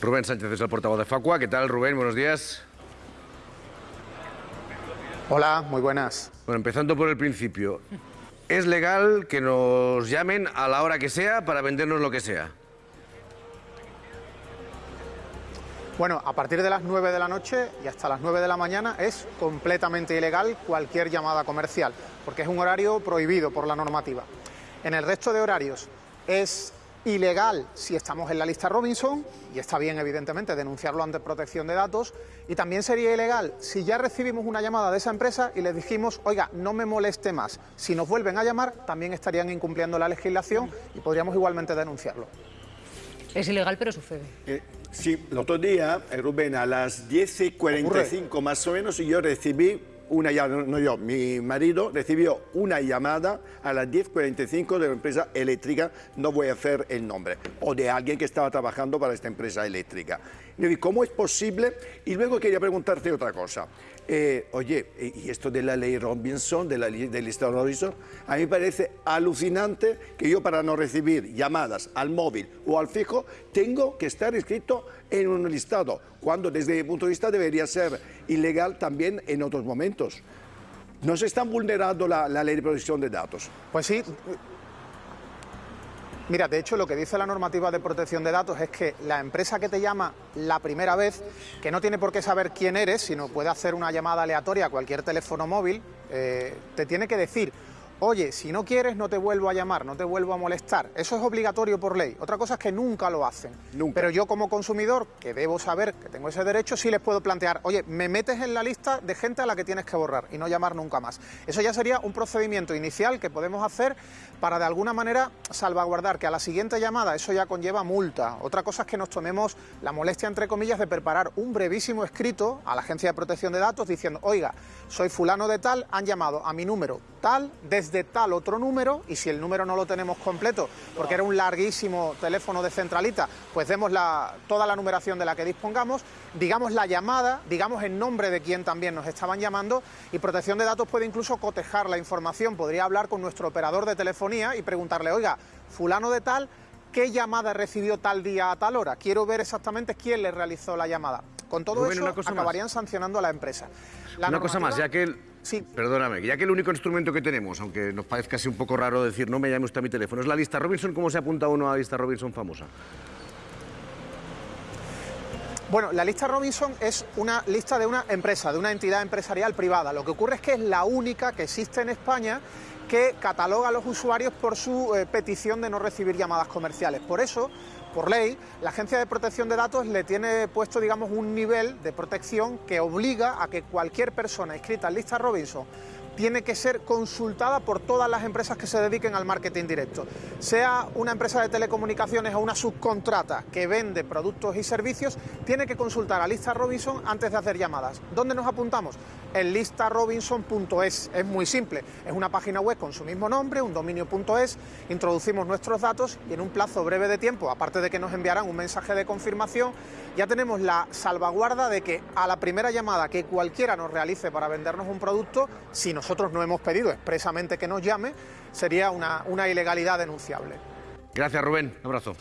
Rubén Sánchez es el portavoz de Facua. ¿Qué tal, Rubén? Buenos días. Hola, muy buenas. Bueno, empezando por el principio. ¿Es legal que nos llamen a la hora que sea para vendernos lo que sea? Bueno, a partir de las 9 de la noche y hasta las 9 de la mañana es completamente ilegal cualquier llamada comercial, porque es un horario prohibido por la normativa. En el resto de horarios es ilegal si estamos en la lista Robinson, y está bien evidentemente denunciarlo ante protección de datos, y también sería ilegal si ya recibimos una llamada de esa empresa y les dijimos, oiga, no me moleste más. Si nos vuelven a llamar, también estarían incumpliendo la legislación y podríamos igualmente denunciarlo. Es ilegal, pero sucede. Eh, sí, el otro día, eh, Rubén, a las 10.45 más o menos, yo recibí una llamada, no yo, mi marido recibió una llamada a las 10.45 de una empresa eléctrica, no voy a hacer el nombre, o de alguien que estaba trabajando para esta empresa eléctrica. ¿cómo es posible? Y luego quería preguntarte otra cosa. Eh, oye, y esto de la ley Robinson, de la ley del listado Robinson, a mí me parece alucinante que yo para no recibir llamadas al móvil o al fijo tengo que estar inscrito en un listado, cuando desde mi punto de vista debería ser ilegal también en otros momentos. ¿No se está vulnerando la, la ley de protección de datos? Pues sí, Mira, de hecho lo que dice la normativa de protección de datos es que la empresa que te llama la primera vez, que no tiene por qué saber quién eres, sino puede hacer una llamada aleatoria a cualquier teléfono móvil, eh, te tiene que decir oye, si no quieres no te vuelvo a llamar, no te vuelvo a molestar. Eso es obligatorio por ley. Otra cosa es que nunca lo hacen. Pero yo como consumidor, que debo saber que tengo ese derecho, sí les puedo plantear, oye, me metes en la lista de gente a la que tienes que borrar y no llamar nunca más. Eso ya sería un procedimiento inicial que podemos hacer para de alguna manera salvaguardar que a la siguiente llamada eso ya conlleva multa. Otra cosa es que nos tomemos la molestia, entre comillas, de preparar un brevísimo escrito a la Agencia de Protección de Datos diciendo, oiga, soy fulano de tal, han llamado a mi número desde de tal otro número y si el número no lo tenemos completo porque era un larguísimo teléfono de centralita, pues demos toda la numeración de la que dispongamos, digamos la llamada, digamos el nombre de quien también nos estaban llamando y protección de datos puede incluso cotejar la información, podría hablar con nuestro operador de telefonía y preguntarle, oiga, fulano de tal, ¿qué llamada recibió tal día a tal hora? Quiero ver exactamente quién le realizó la llamada. Con todo eso acabarían sancionando a la empresa. una cosa más, ya que el, Sí. Perdóname, ya que el único instrumento que tenemos, aunque nos parezca así un poco raro decir no me llame usted a mi teléfono, es la lista Robinson, ¿cómo se apunta uno a la lista Robinson famosa? Bueno, la lista Robinson es una lista de una empresa, de una entidad empresarial privada. Lo que ocurre es que es la única que existe en España que cataloga a los usuarios por su eh, petición de no recibir llamadas comerciales. Por eso, por ley, la Agencia de Protección de Datos le tiene puesto, digamos, un nivel de protección que obliga a que cualquier persona inscrita en lista Robinson tiene que ser consultada por todas las empresas que se dediquen al marketing directo. Sea una empresa de telecomunicaciones o una subcontrata que vende productos y servicios, tiene que consultar a Lista Robinson antes de hacer llamadas. ¿Dónde nos apuntamos? En listarobinson.es. Es muy simple. Es una página web con su mismo nombre, un dominio.es. Introducimos nuestros datos y en un plazo breve de tiempo, aparte de que nos enviarán un mensaje de confirmación, ya tenemos la salvaguarda de que a la primera llamada que cualquiera nos realice para vendernos un producto, si nos nosotros no hemos pedido expresamente que nos llame, sería una, una ilegalidad denunciable. Gracias, Rubén. Un abrazo.